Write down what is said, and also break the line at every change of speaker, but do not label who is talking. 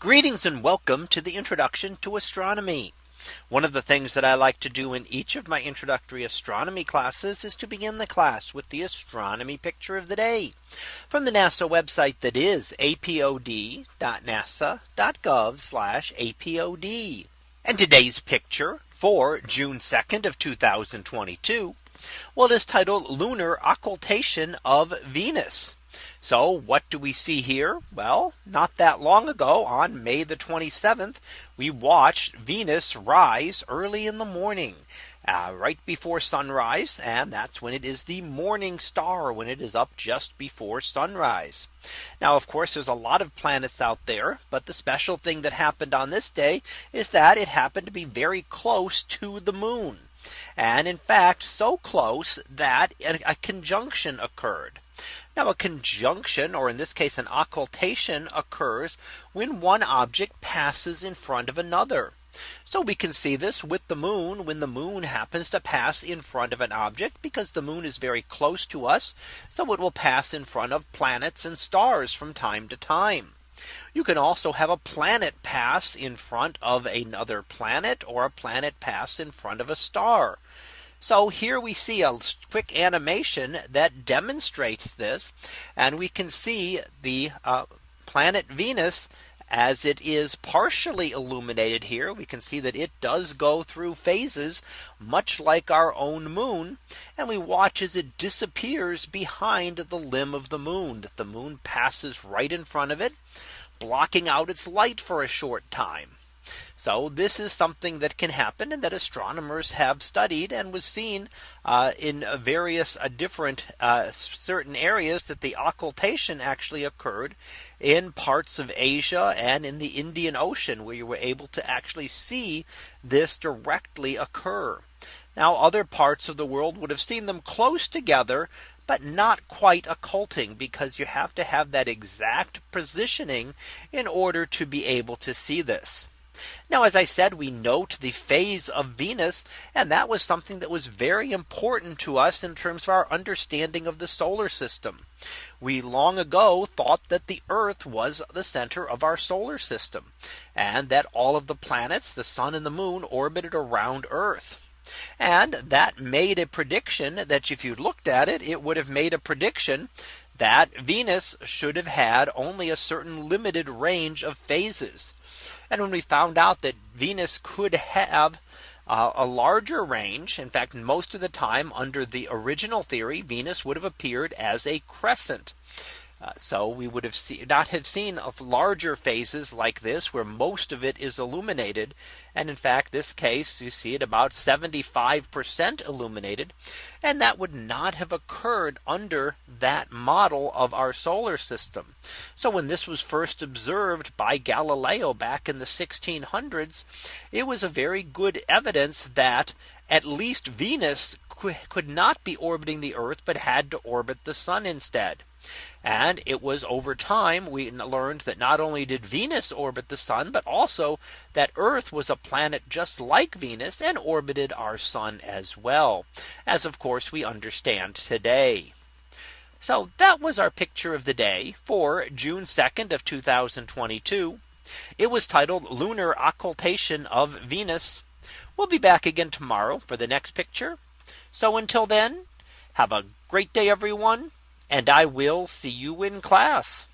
Greetings and welcome to the introduction to astronomy. One of the things that I like to do in each of my introductory astronomy classes is to begin the class with the astronomy picture of the day from the NASA website that is apod.nasa.gov apod. And today's picture for June 2nd of 2022. Well, it is titled Lunar Occultation of Venus. So what do we see here? Well, not that long ago on May the 27th, we watched Venus rise early in the morning uh, right before sunrise. And that's when it is the morning star when it is up just before sunrise. Now, of course, there's a lot of planets out there. But the special thing that happened on this day is that it happened to be very close to the moon. And in fact, so close that a conjunction occurred. Now a conjunction or in this case an occultation occurs when one object passes in front of another. So we can see this with the moon when the moon happens to pass in front of an object because the moon is very close to us. So it will pass in front of planets and stars from time to time. You can also have a planet pass in front of another planet or a planet pass in front of a star. So here we see a quick animation that demonstrates this. And we can see the uh, planet Venus as it is partially illuminated here we can see that it does go through phases much like our own moon and we watch as it disappears behind the limb of the moon that the moon passes right in front of it blocking out its light for a short time so this is something that can happen and that astronomers have studied and was seen uh, in various uh, different uh, certain areas that the occultation actually occurred in parts of Asia and in the Indian Ocean where you were able to actually see this directly occur. Now other parts of the world would have seen them close together, but not quite occulting because you have to have that exact positioning in order to be able to see this. Now, as I said, we note the phase of Venus. And that was something that was very important to us in terms of our understanding of the solar system. We long ago thought that the Earth was the center of our solar system, and that all of the planets, the sun and the moon orbited around Earth. And that made a prediction that if you looked at it, it would have made a prediction that Venus should have had only a certain limited range of phases. And when we found out that Venus could have uh, a larger range, in fact, most of the time under the original theory, Venus would have appeared as a crescent. Uh, so we would have see, not have seen of larger phases like this where most of it is illuminated. And in fact, this case, you see it about 75% illuminated. And that would not have occurred under that model of our solar system. So when this was first observed by Galileo back in the 1600s, it was a very good evidence that at least Venus could not be orbiting the Earth, but had to orbit the sun instead. And it was over time we learned that not only did Venus orbit the sun, but also that Earth was a planet just like Venus and orbited our sun as well, as of course we understand today. So that was our picture of the day for June 2nd of 2022. It was titled Lunar Occultation of Venus. We'll be back again tomorrow for the next picture. So until then, have a great day, everyone and I will see you in class.